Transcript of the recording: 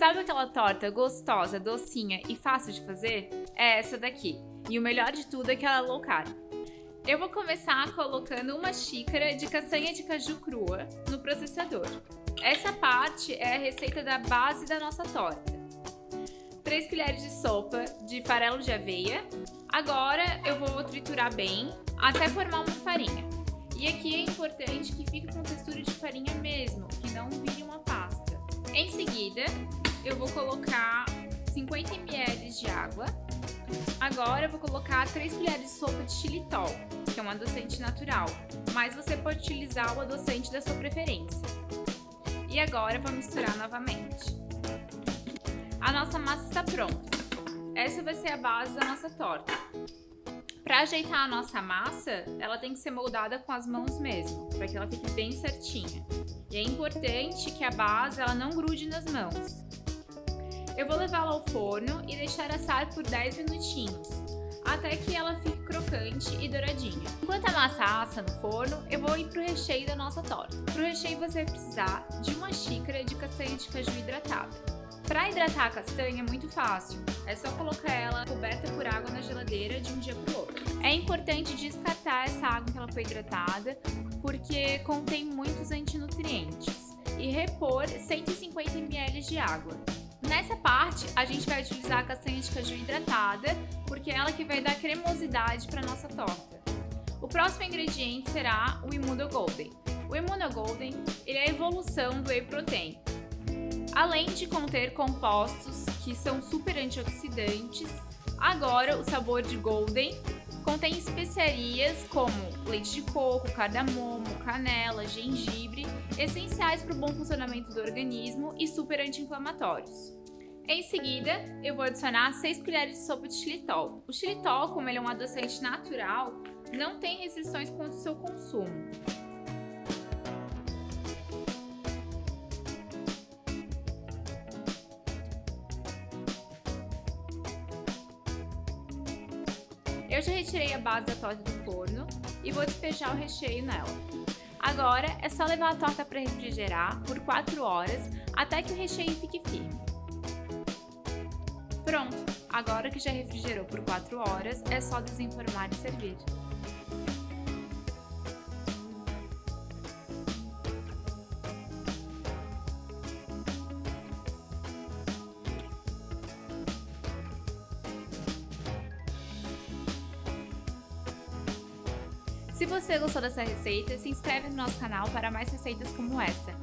Sabe aquela torta gostosa, docinha e fácil de fazer? É essa daqui. E o melhor de tudo é que ela é low carb. Eu vou começar colocando uma xícara de castanha de caju crua no processador. Essa parte é a receita da base da nossa torta. 3 colheres de sopa de farelo de aveia. Agora eu vou triturar bem até formar uma farinha. E aqui é importante que fique com textura de farinha mesmo, que não vire uma pasta. Em seguida, eu vou colocar 50 ml de água. Agora eu vou colocar 3 colheres de sopa de xilitol, que é um adoçante natural, mas você pode utilizar o adoçante da sua preferência. E agora vou misturar novamente. A nossa massa está pronta. Essa vai ser a base da nossa torta. Para ajeitar a nossa massa, ela tem que ser moldada com as mãos mesmo, para que ela fique bem certinha. E é importante que a base ela não grude nas mãos. Eu vou levá-la ao forno e deixar assar por 10 minutinhos, até que ela fique crocante e douradinha. Enquanto a massa assa no forno, eu vou ir para o recheio da nossa torta. Para o recheio você vai precisar de uma xícara de castanha de caju hidratada. Para hidratar a castanha é muito fácil, é só colocar ela coberta por água na geladeira de um dia para o outro. É importante descartar essa água que ela foi hidratada, porque contém muitos antinutrientes, e repor 150 ml de água. Nessa parte, a gente vai utilizar a castanha de caju hidratada, porque é ela que vai dar cremosidade para nossa torta. O próximo ingrediente será o Immuno Golden. O Immuno Golden ele é a evolução do Whey Protein. Além de conter compostos que são super antioxidantes, agora o sabor de Golden contém especiarias como leite de coco, cardamomo, canela, gengibre, essenciais para o bom funcionamento do organismo e super anti-inflamatórios. Em seguida, eu vou adicionar 6 colheres de sopa de xilitol. O xilitol, como ele é um adoçante natural, não tem restrições quanto ao seu consumo. Eu já retirei a base da torta do forno e vou despejar o recheio nela. Agora é só levar a torta para refrigerar por 4 horas até que o recheio fique firme. Pronto! Agora que já refrigerou por 4 horas, é só desenformar e servir. Se você gostou dessa receita, se inscreve no nosso canal para mais receitas como essa.